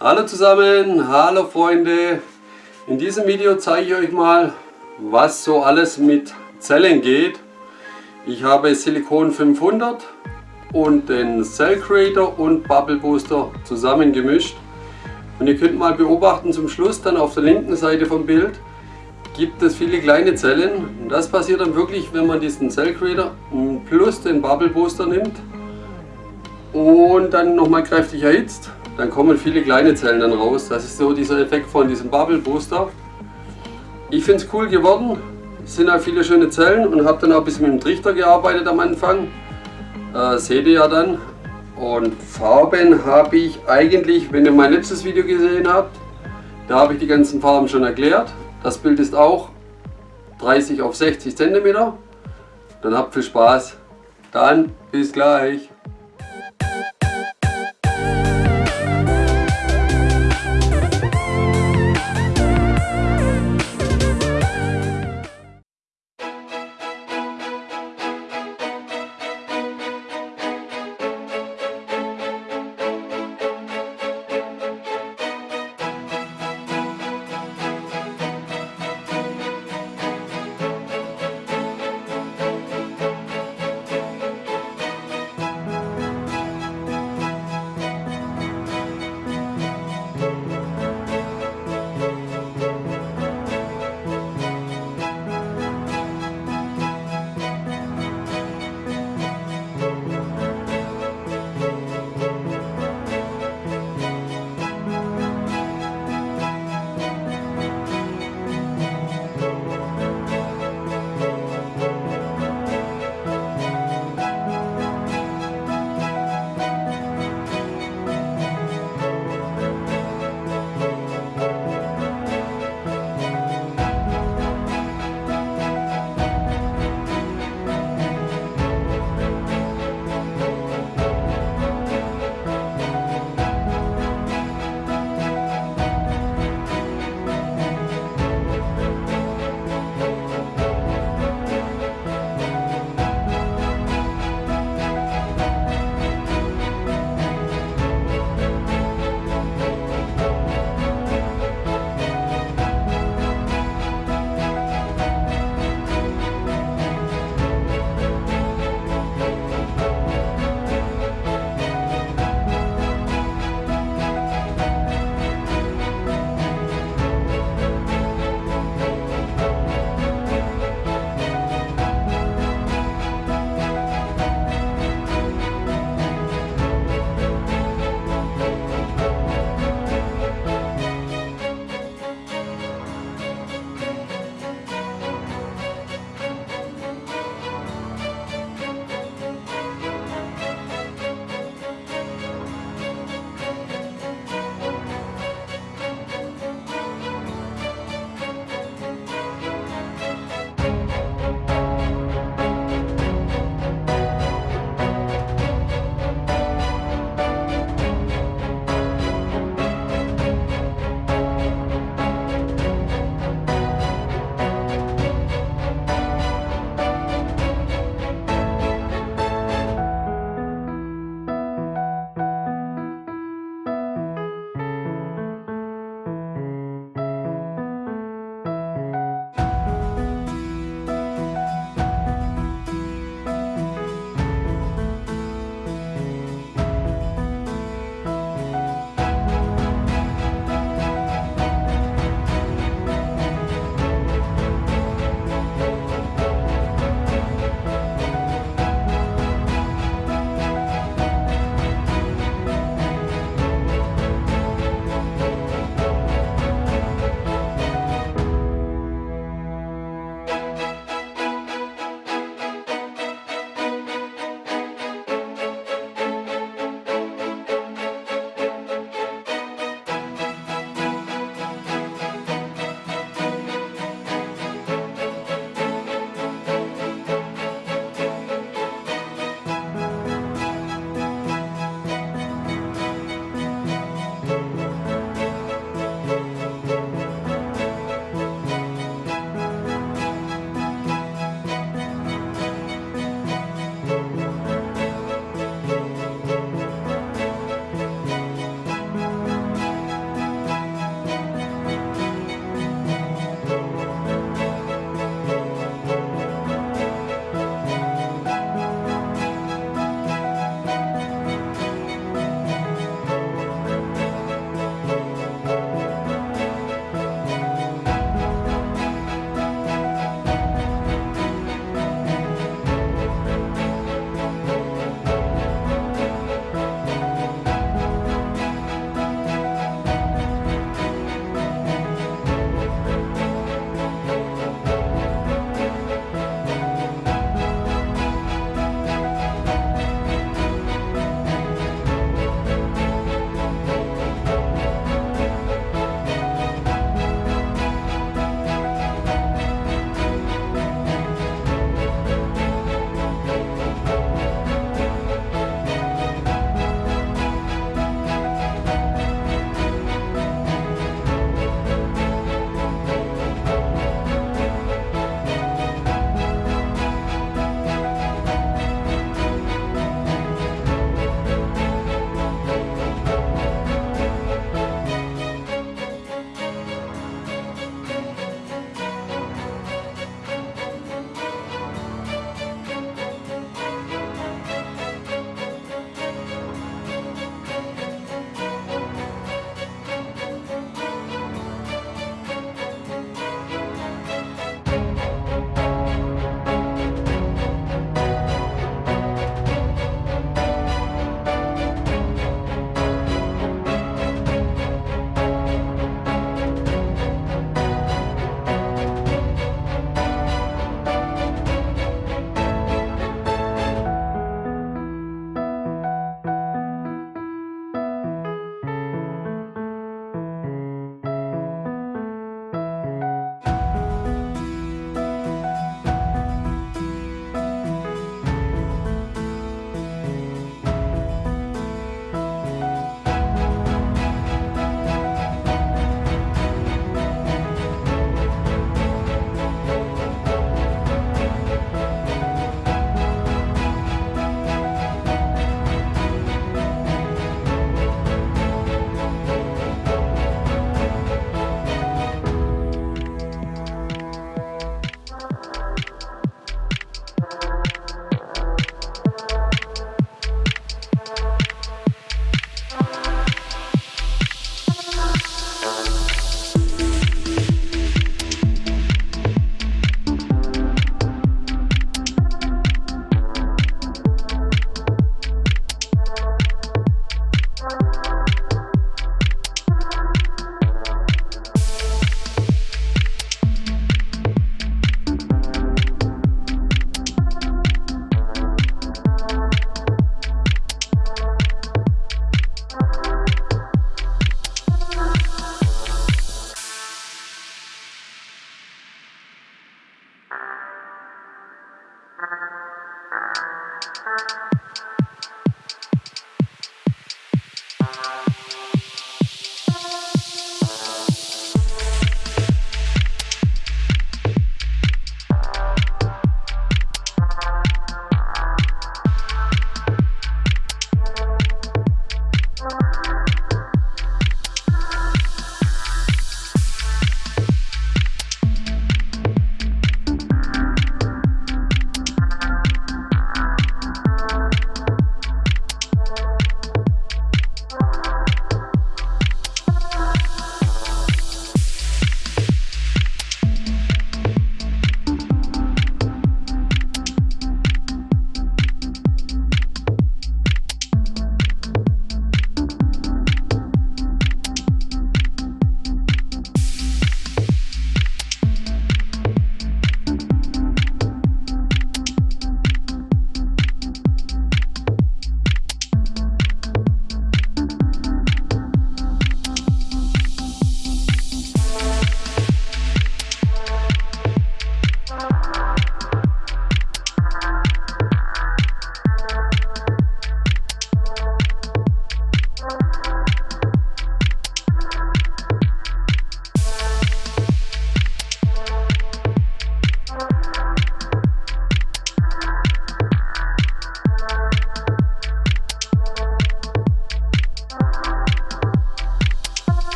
Hallo zusammen, hallo Freunde. In diesem Video zeige ich euch mal, was so alles mit Zellen geht. Ich habe Silicon 500 und den Cell Creator und Bubble Booster zusammen gemischt. Und ihr könnt mal beobachten zum Schluss dann auf der linken Seite vom Bild gibt es viele kleine Zellen. Und das passiert dann wirklich, wenn man diesen Cell Creator plus den Bubble Booster nimmt und dann nochmal kräftig erhitzt dann kommen viele kleine Zellen dann raus. Das ist so dieser Effekt von diesem Bubble Booster. Ich finde es cool geworden. Es sind auch viele schöne Zellen und habe dann auch ein bisschen mit dem Trichter gearbeitet am Anfang. Äh, seht ihr ja dann. Und Farben habe ich eigentlich, wenn ihr mein letztes Video gesehen habt, da habe ich die ganzen Farben schon erklärt. Das Bild ist auch 30 auf 60 cm. Dann habt viel Spaß. Dann bis gleich.